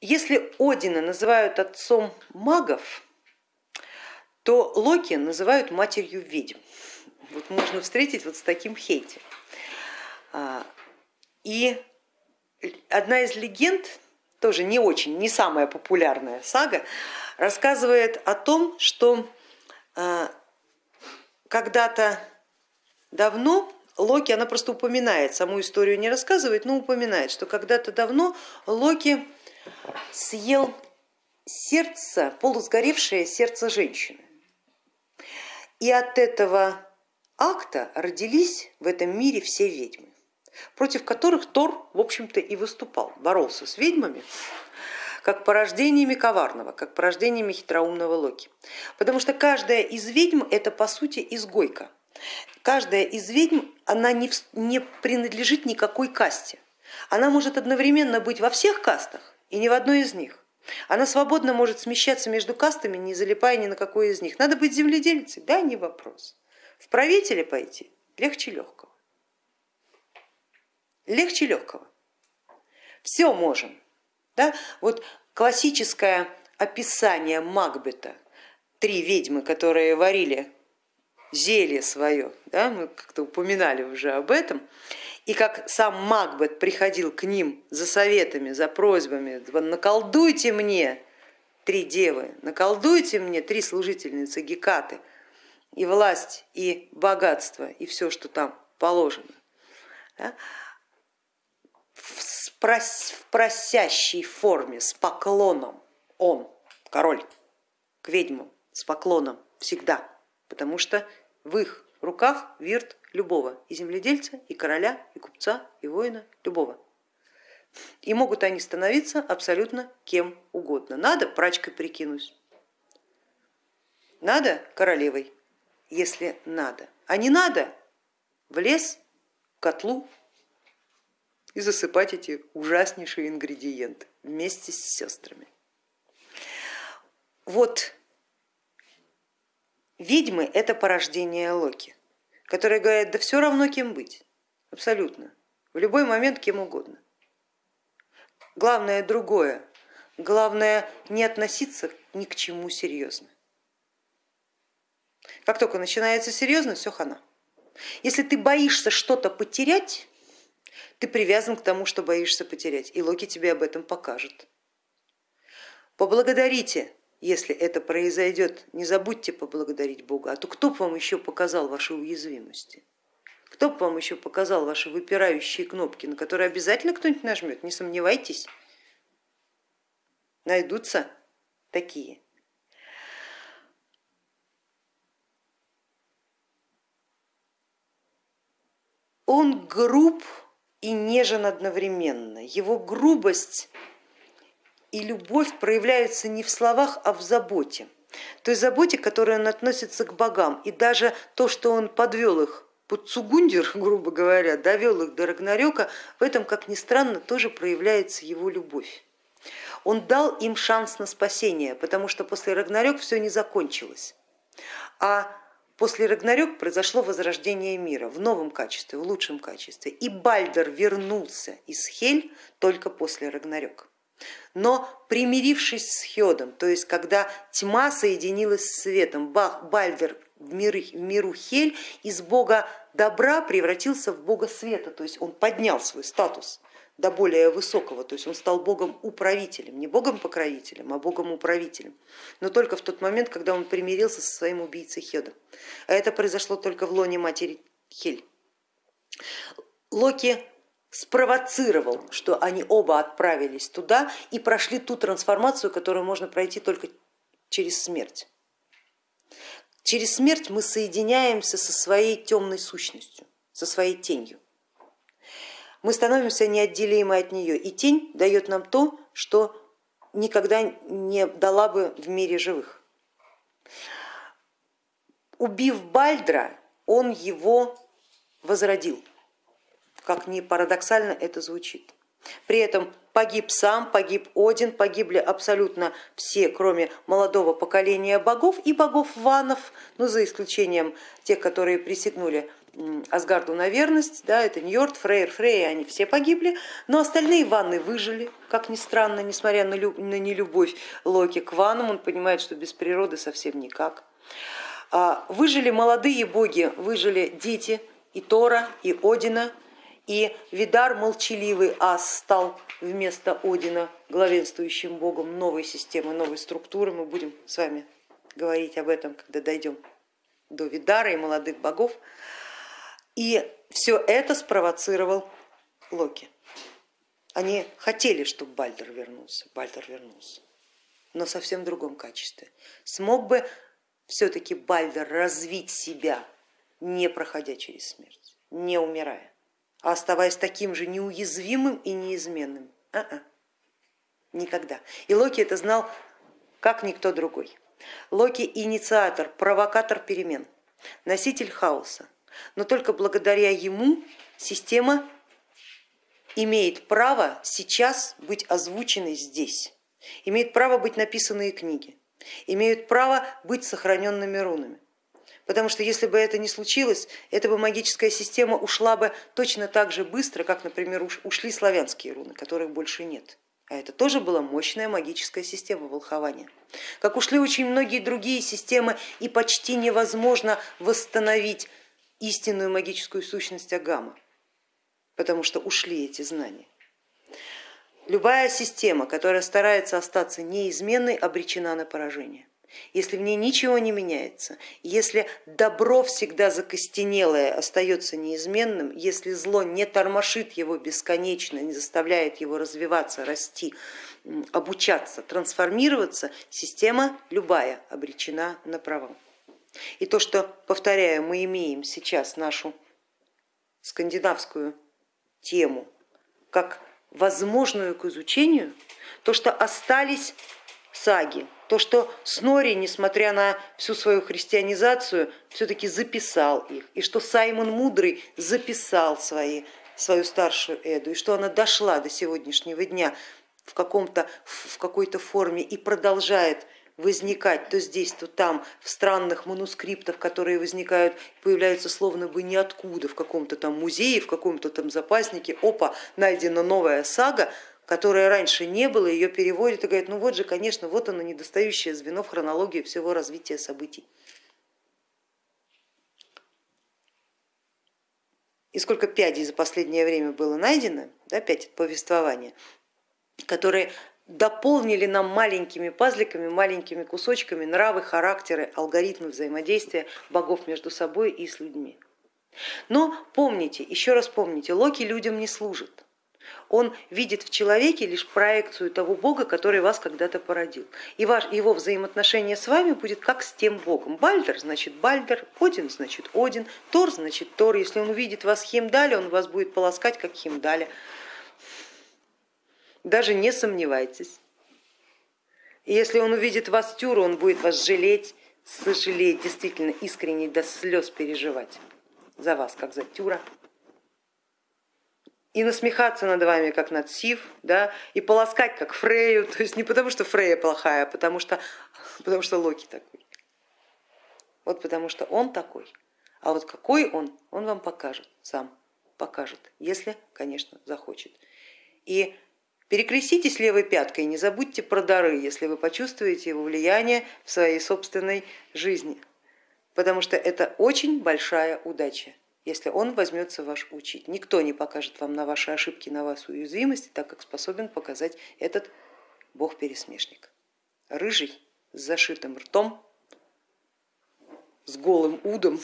Если Одина называют отцом магов, то Локи называют матерью ведьм. Вот можно встретить вот с таким хейте. А, и одна из легенд, тоже не очень, не самая популярная сага, рассказывает о том, что а, когда-то давно Локи, она просто упоминает, саму историю не рассказывает, но упоминает, что когда-то давно Локи съел сердце, полусгоревшее сердце женщины. И от этого акта родились в этом мире все ведьмы, против которых Тор, в общем-то, и выступал, боролся с ведьмами, как порождениями коварного, как порождениями хитроумного Локи. Потому что каждая из ведьм это по сути изгойка, Каждая из ведьм, она не, не принадлежит никакой касте. Она может одновременно быть во всех кастах и не в одной из них. Она свободно может смещаться между кастами, не залипая ни на какой из них. Надо быть земледельцей, да, не вопрос. В правители пойти легче легкого. Легче легкого. Все можем. Да? Вот классическое описание Макбета, три ведьмы, которые варили зелье свое, да, мы как-то упоминали уже об этом, и как сам Макбет приходил к ним за советами, за просьбами, наколдуйте мне три девы, наколдуйте мне три служительницы Гекаты, и власть, и богатство, и все, что там положено. В, прос, в просящей форме, с поклоном он, король, к ведьмам, с поклоном всегда, потому что в их руках вирт любого, и земледельца, и короля, и купца, и воина, любого. И могут они становиться абсолютно кем угодно. Надо прачкой прикинусь, надо королевой, если надо, а не надо в лес, в котлу и засыпать эти ужаснейшие ингредиенты вместе с сестрами. Вот Ведьмы это порождение Локи, которые говорят, да все равно кем быть, абсолютно, в любой момент кем угодно. Главное другое, главное не относиться ни к чему серьезно. Как только начинается серьезно, все хана. Если ты боишься что-то потерять, ты привязан к тому, что боишься потерять, и Локи тебе об этом покажет. Поблагодарите если это произойдет, не забудьте поблагодарить Бога, а то кто бы вам еще показал ваши уязвимости? Кто бы вам еще показал ваши выпирающие кнопки, на которые обязательно кто-нибудь нажмет, не сомневайтесь, найдутся такие. Он груб и нежен одновременно. Его грубость и любовь проявляются не в словах, а в заботе. Той заботе, которой он относится к богам. И даже то, что он подвел их под Цугундер, грубо говоря, довел их до Рагнарёка, в этом, как ни странно, тоже проявляется его любовь. Он дал им шанс на спасение, потому что после Рагнарёк все не закончилось. А после Рагнарёк произошло возрождение мира в новом качестве, в лучшем качестве. И Бальдер вернулся из Хель только после Рагнарёк. Но примирившись с Хедом, то есть когда тьма соединилась с светом, Бах, Бальдер в, миры, миру Хель из бога добра превратился в бога света, то есть он поднял свой статус до более высокого, то есть он стал богом-управителем, не богом-покровителем, а богом-управителем, но только в тот момент, когда он примирился со своим убийцей Хедом. А это произошло только в лоне матери Хель. Локи спровоцировал, что они оба отправились туда и прошли ту трансформацию, которую можно пройти только через смерть. Через смерть мы соединяемся со своей темной сущностью, со своей тенью. Мы становимся неотделимы от нее, и тень дает нам то, что никогда не дала бы в мире живых. Убив Бальдра, он его возродил как ни парадоксально это звучит. При этом погиб сам, погиб Один, погибли абсолютно все, кроме молодого поколения богов и богов ванов, ну, за исключением тех, которые присягнули Асгарду на верность, да, это Ньорд, Фрейр, Фрей, они все погибли, но остальные ванны выжили, как ни странно, несмотря на, люб, на нелюбовь Локи к ваннам, он понимает, что без природы совсем никак. А, выжили молодые боги, выжили дети и Тора, и Одина, и Видар молчаливый ас стал вместо Одина главенствующим богом новой системы, новой структуры. Мы будем с вами говорить об этом, когда дойдем до Видара и молодых богов. И все это спровоцировал Локи. Они хотели, чтобы Бальдер вернулся, Бальдер вернулся, но совсем в другом качестве. Смог бы все-таки Бальдер развить себя, не проходя через смерть, не умирая, а оставаясь таким же неуязвимым и неизменным? А -а. Никогда. И Локи это знал как никто другой. Локи инициатор, провокатор перемен, носитель хаоса, но только благодаря ему система имеет право сейчас быть озвученной здесь, имеет право быть написанные книги, имеют право быть сохраненными рунами. Потому что если бы это не случилось, эта бы магическая система ушла бы точно так же быстро, как, например, ушли славянские руны, которых больше нет. А это тоже была мощная магическая система волхования. Как ушли очень многие другие системы и почти невозможно восстановить истинную магическую сущность Агама, потому что ушли эти знания. Любая система, которая старается остаться неизменной, обречена на поражение. Если в ней ничего не меняется, если добро всегда закостенелое остается неизменным, если зло не тормошит его бесконечно, не заставляет его развиваться, расти, обучаться, трансформироваться, система любая обречена на провал. И то, что, повторяю, мы имеем сейчас нашу скандинавскую тему как возможную к изучению, то, что остались саги, то, что Снори, несмотря на всю свою христианизацию, все-таки записал их, и что Саймон Мудрый записал свои, свою старшую Эду, и что она дошла до сегодняшнего дня в, каком-то, в какой-то форме и продолжает возникать то здесь, то там, в странных манускриптах, которые возникают, появляются словно бы ниоткуда, в каком-то там музее, в каком-то там запаснике, опа, найдена новая сага, которая раньше не было, ее переводят и говорят, ну вот же, конечно, вот оно недостающее звено в хронологии всего развития событий. И сколько пядей за последнее время было найдено, да, пять повествования, которые дополнили нам маленькими пазликами, маленькими кусочками нравы, характеры, алгоритмы взаимодействия богов между собой и с людьми. Но помните, еще раз помните, Локи людям не служит. Он видит в человеке лишь проекцию того бога, который вас когда-то породил. И ваш, его взаимоотношение с вами будет как с тем богом. Бальдер значит Бальдер, Один значит Один, Тор значит Тор. Если он увидит вас Химдаля, он вас будет полоскать как Химдаля даже не сомневайтесь. Если он увидит вас тюру, он будет вас жалеть, сожалеть, действительно искренне до слез переживать за вас, как за тюра. И насмехаться над вами, как над Сив, да, и полоскать, как Фрею, то есть не потому, что Фрея плохая, а потому что, потому что Локи такой. Вот потому что он такой. А вот какой он, он вам покажет, сам покажет, если, конечно, захочет. И Перекреститесь левой пяткой, не забудьте про дары, если вы почувствуете его влияние в своей собственной жизни, потому что это очень большая удача, если он возьмется вас учить. Никто не покажет вам на ваши ошибки, на вашу уязвимости, так как способен показать этот бог-пересмешник. Рыжий, с зашитым ртом, с голым удом,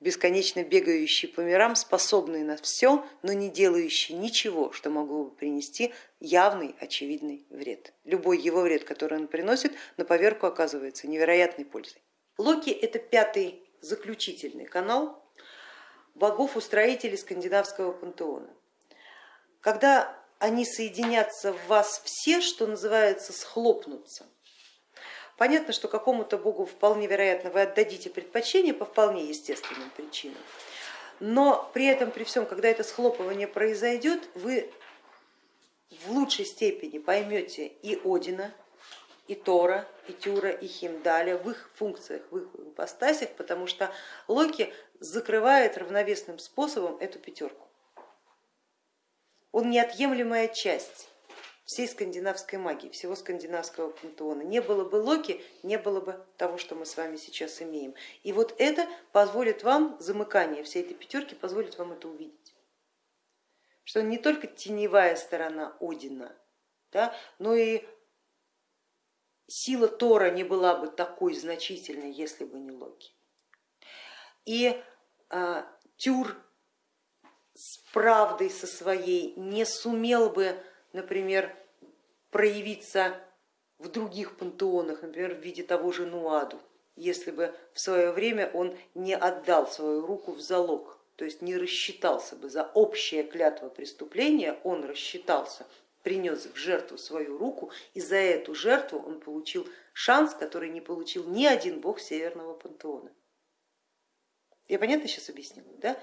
бесконечно бегающий по мирам, способный на все, но не делающий ничего, что могло бы принести явный, очевидный вред. Любой его вред, который он приносит, на поверку оказывается невероятной пользой. Локи это пятый заключительный канал богов-устроителей скандинавского пантеона. Когда они соединятся в вас все, что называется, схлопнутся, Понятно, что какому-то богу вполне вероятно вы отдадите предпочтение по вполне естественным причинам, но при этом, при всем, когда это схлопывание произойдет, вы в лучшей степени поймете и Одина, и Тора, и Тюра, и Химдаля в их функциях, в их ипостасях, потому что Локи закрывает равновесным способом эту пятерку. Он неотъемлемая часть всей скандинавской магии, всего скандинавского пантеона. Не было бы Локи, не было бы того, что мы с вами сейчас имеем. И вот это позволит вам, замыкание всей этой пятерки позволит вам это увидеть. Что не только теневая сторона Одина, да, но и сила Тора не была бы такой значительной, если бы не Локи. И а, Тюр с правдой со своей не сумел бы например, проявиться в других пантеонах, например, в виде того же Нуаду, если бы в свое время он не отдал свою руку в залог, то есть не рассчитался бы за общее клятво преступления, он рассчитался, принес в жертву свою руку, и за эту жертву он получил шанс, который не получил ни один бог Северного пантеона. Я понятно сейчас объяснила? Да?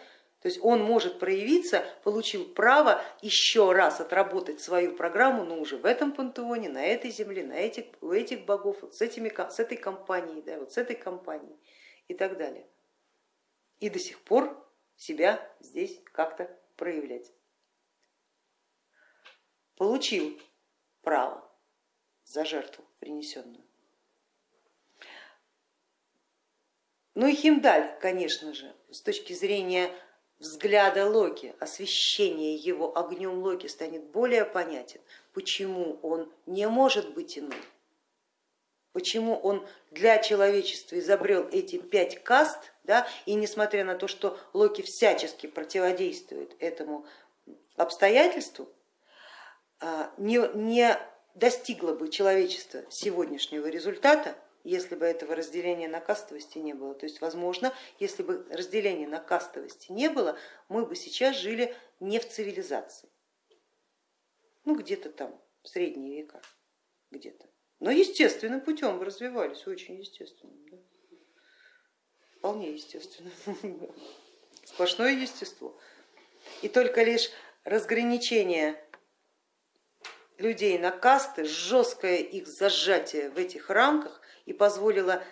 То есть он может проявиться, получил право еще раз отработать свою программу, но уже в этом пантеоне, на этой земле, на этих, у этих богов, вот с, этими, с этой компанией, да, вот с этой компанией и так далее. И до сих пор себя здесь как-то проявлять. Получил право за жертву принесенную. Ну и Химдаль, конечно же, с точки зрения взгляда Локи, освещение его огнем Локи станет более понятен, почему он не может быть иным, почему он для человечества изобрел эти пять каст, да, и несмотря на то, что Локи всячески противодействует этому обстоятельству, не, не достигло бы человечество сегодняшнего результата, если бы этого разделения на кастовости не было. То есть, возможно, если бы разделения на кастовости не было, мы бы сейчас жили не в цивилизации, ну где-то там, в средние века, где-то. Но естественным путем развивались, очень естественным. Да? Вполне естественно, сплошное естество. И только лишь разграничение людей на касты, жесткое их зажатие в этих рамках и позволило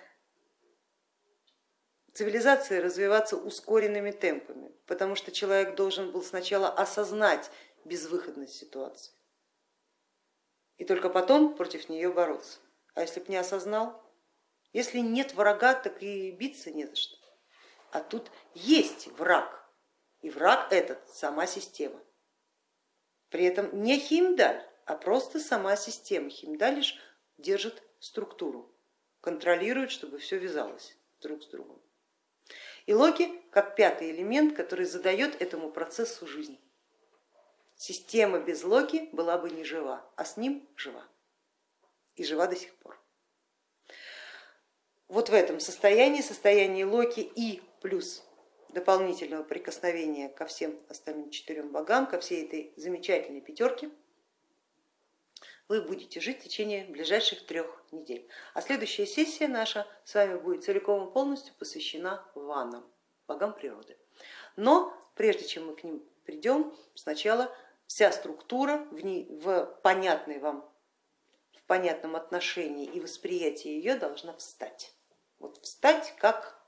цивилизации развиваться ускоренными темпами, потому что человек должен был сначала осознать безвыходность ситуации и только потом против нее бороться. А если бы не осознал, если нет врага, так и биться не за что. А тут есть враг, и враг этот сама система. При этом не Химдаль, а просто сама система. Лишь держит структуру контролирует, чтобы все вязалось друг с другом. И Локи как пятый элемент, который задает этому процессу жизнь. Система без Локи была бы не жива, а с ним жива. И жива до сих пор. Вот в этом состоянии, состоянии Локи и плюс дополнительного прикосновения ко всем остальным четырем богам, ко всей этой замечательной пятерке, вы будете жить в течение ближайших трех недель. А следующая сессия наша с вами будет целиком и полностью посвящена ваннам, богам природы. Но прежде чем мы к ним придем, сначала вся структура в, ней, в понятной вам, в понятном отношении и восприятии ее должна встать. Вот встать как,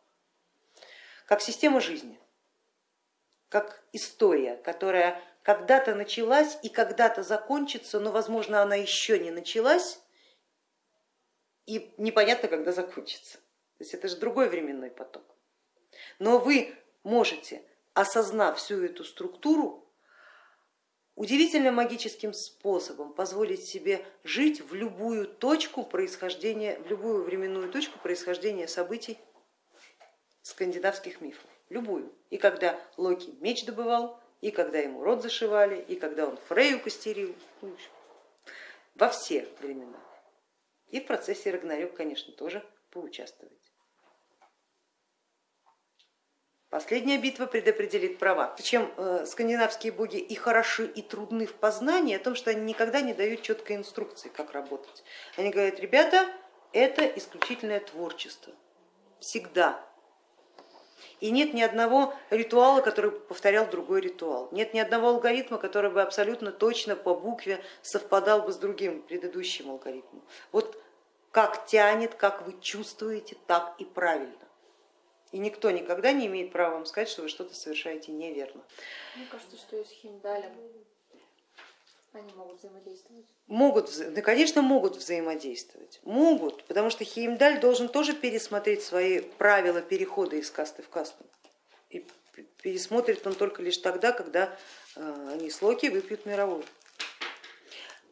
как система жизни, как история, которая когда-то началась и когда-то закончится, но возможно она еще не началась и непонятно, когда закончится. То есть это же другой временной поток. Но вы можете, осознав всю эту структуру, удивительным магическим способом позволить себе жить в любую точку происхождения, в любую временную точку происхождения событий скандинавских мифов, любую. И когда Локи меч добывал, и когда ему рот зашивали, и когда он Фрею костерил, ну, во все времена. И в процессе Рагнарёк, конечно, тоже поучаствовать. Последняя битва предопределит права. Причем э, скандинавские боги и хороши, и трудны в познании, о том, что они никогда не дают четкой инструкции, как работать. Они говорят, ребята, это исключительное творчество. Всегда и нет ни одного ритуала, который повторял другой ритуал. Нет ни одного алгоритма, который бы абсолютно точно по букве совпадал бы с другим предыдущим алгоритмом. Вот как тянет, как вы чувствуете, так и правильно. И никто никогда не имеет права вам сказать, что вы что-то совершаете неверно. Мне кажется, что и с Химдалем они могут взаимодействовать. Могут, да, конечно, могут взаимодействовать. Могут, потому что Хеймдаль должен тоже пересмотреть свои правила перехода из касты в касту. И пересмотрит он только лишь тогда, когда э, они с Локи выпьют мировую.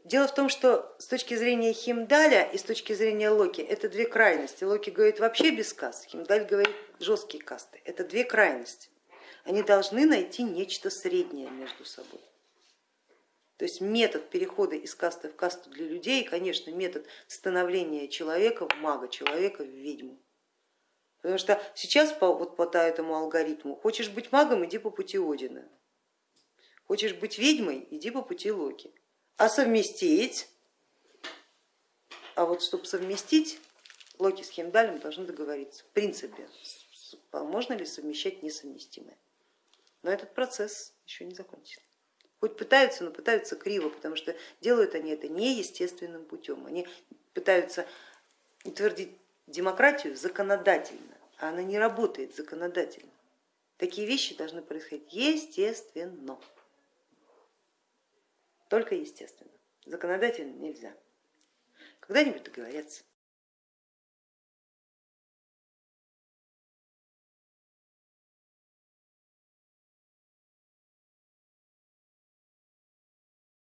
Дело в том, что с точки зрения Химдаля и с точки зрения Локи это две крайности. Локи говорит вообще без каст, Химдаль говорит жесткие касты. Это две крайности. Они должны найти нечто среднее между собой. То есть метод перехода из касты в касту для людей, конечно, метод становления человека в мага, человека в ведьму. Потому что сейчас по, вот по этому алгоритму, хочешь быть магом, иди по пути Одина. Хочешь быть ведьмой, иди по пути Локи. А совместить, а вот чтобы совместить, Локи с Хемдалем должны договориться. В принципе, можно ли совмещать несовместимое. Но этот процесс еще не закончен. Хоть пытаются, но пытаются криво, потому что делают они это неестественным путем. Они пытаются утвердить демократию законодательно, а она не работает законодательно. Такие вещи должны происходить естественно, только естественно. Законодательно нельзя. Когда-нибудь договорятся.